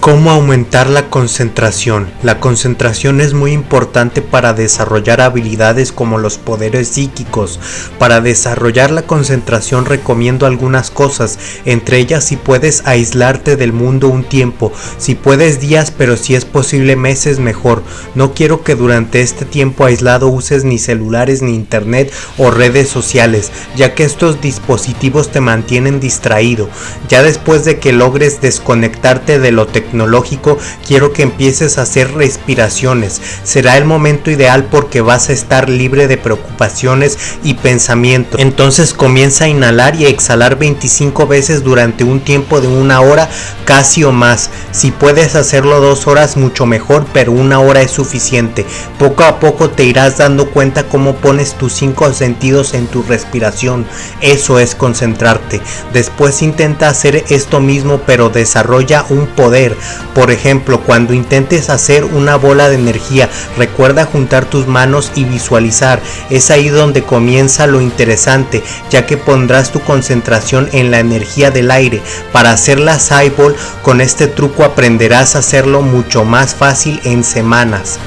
¿Cómo aumentar la concentración? La concentración es muy importante para desarrollar habilidades como los poderes psíquicos. Para desarrollar la concentración recomiendo algunas cosas, entre ellas si puedes aislarte del mundo un tiempo, si puedes días pero si es posible meses mejor. No quiero que durante este tiempo aislado uses ni celulares ni internet o redes sociales, ya que estos dispositivos te mantienen distraído. Ya después de que logres desconectarte de lo tecnológico, tecnológico, quiero que empieces a hacer respiraciones. Será el momento ideal porque vas a estar libre de preocupaciones y pensamientos. Entonces comienza a inhalar y exhalar 25 veces durante un tiempo de una hora casi o más. Si puedes hacerlo dos horas mucho mejor, pero una hora es suficiente. Poco a poco te irás dando cuenta cómo pones tus cinco sentidos en tu respiración. Eso es concentrarte. Después intenta hacer esto mismo pero desarrolla un poder por ejemplo, cuando intentes hacer una bola de energía, recuerda juntar tus manos y visualizar. Es ahí donde comienza lo interesante, ya que pondrás tu concentración en la energía del aire. Para hacer la Ball, con este truco aprenderás a hacerlo mucho más fácil en semanas.